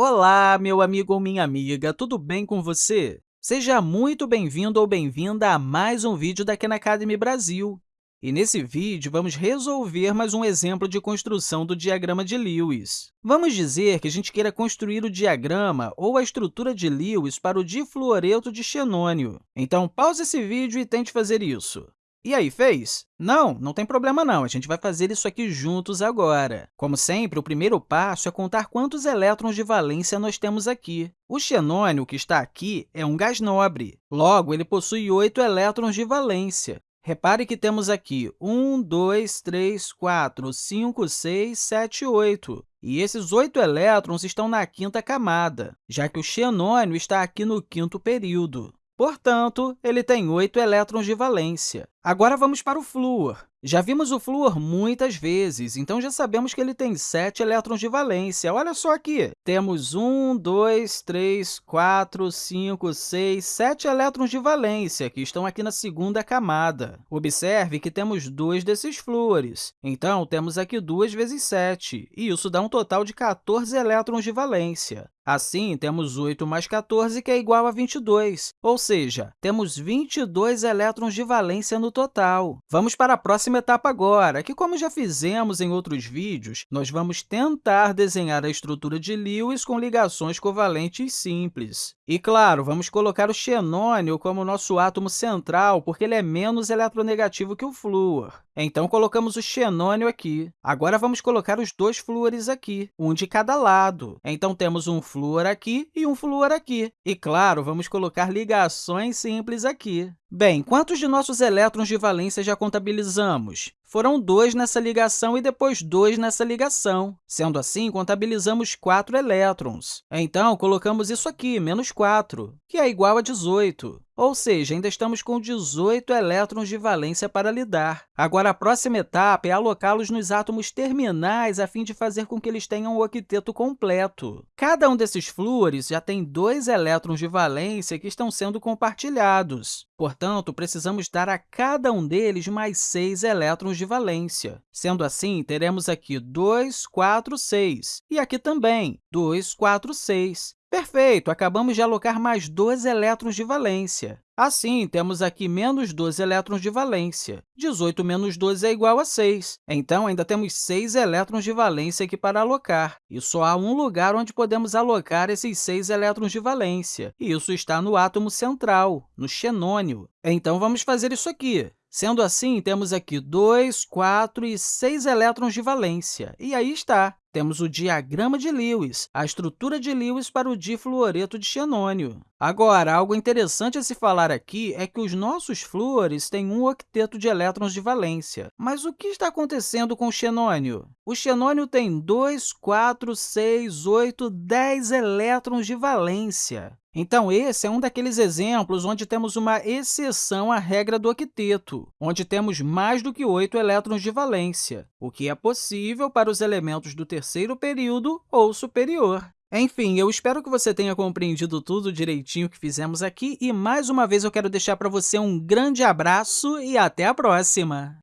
Olá, meu amigo ou minha amiga, tudo bem com você? Seja muito bem-vindo ou bem-vinda a mais um vídeo da Khan Academy Brasil. E nesse vídeo, vamos resolver mais um exemplo de construção do diagrama de Lewis. Vamos dizer que a gente queira construir o diagrama ou a estrutura de Lewis para o difluoreto de xenônio. Então, pause esse vídeo e tente fazer isso. E aí, fez? Não, não tem problema não, a gente vai fazer isso aqui juntos agora. Como sempre, o primeiro passo é contar quantos elétrons de valência nós temos aqui. O xenônio, que está aqui, é um gás nobre. Logo, ele possui 8 elétrons de valência. Repare que temos aqui 1, 2, 3, 4, 5, 6, 7, 8. E esses oito elétrons estão na quinta camada, já que o xenônio está aqui no quinto período. Portanto, ele tem oito elétrons de valência. Agora, vamos para o flúor. Já vimos o flúor muitas vezes, então já sabemos que ele tem 7 elétrons de valência. Olha só aqui, temos 1, 2, 3, 4, 5, 6, 7 elétrons de valência, que estão aqui na segunda camada. Observe que temos dois desses flúores, então temos aqui 2 vezes 7, e isso dá um total de 14 elétrons de valência. Assim, temos 8 mais 14, que é igual a 22, ou seja, temos 22 elétrons de valência no total. Vamos para a próxima etapa agora, que, como já fizemos em outros vídeos, nós vamos tentar desenhar a estrutura de Lewis com ligações covalentes simples. E, claro, vamos colocar o xenônio como nosso átomo central, porque ele é menos eletronegativo que o flúor. Então, colocamos o xenônio aqui. Agora, vamos colocar os dois flúores aqui, um de cada lado. Então, temos um flúor aqui e um flúor aqui. E, claro, vamos colocar ligações simples aqui. Bem, quantos de nossos elétrons de valência já contabilizamos? Foram dois nessa ligação e depois dois nessa ligação. Sendo assim, contabilizamos 4 elétrons. Então, colocamos isso aqui, menos 4, que é igual a 18. Ou seja, ainda estamos com 18 elétrons de valência para lidar. Agora, a próxima etapa é alocá-los nos átomos terminais a fim de fazer com que eles tenham o octeto completo. Cada um desses flúores já tem dois elétrons de valência que estão sendo compartilhados. Portanto, precisamos dar a cada um deles mais 6 elétrons de valência. Sendo assim, teremos aqui 2, 4, 6. E aqui também, 2, 4, 6. Perfeito! Acabamos de alocar mais 2 elétrons de valência. Assim, temos aqui menos 12 elétrons de valência. 18 menos 12 é igual a 6. Então, ainda temos 6 elétrons de valência aqui para alocar. E só há um lugar onde podemos alocar esses 6 elétrons de valência, e isso está no átomo central, no xenônio. Então, vamos fazer isso aqui. Sendo assim, temos aqui 2, 4 e 6 elétrons de valência. E aí está, temos o diagrama de Lewis, a estrutura de Lewis para o difluoreto de xenônio. Agora, algo interessante a se falar aqui é que os nossos flúores têm um octeto de elétrons de valência. Mas o que está acontecendo com o xenônio? O xenônio tem 2, 4, 6, 8, 10 elétrons de valência. Então, esse é um daqueles exemplos onde temos uma exceção à regra do octeto, onde temos mais do que 8 elétrons de valência, o que é possível para os elementos do terceiro período ou superior. Enfim, eu espero que você tenha compreendido tudo direitinho que fizemos aqui e, mais uma vez, eu quero deixar para você um grande abraço e até a próxima!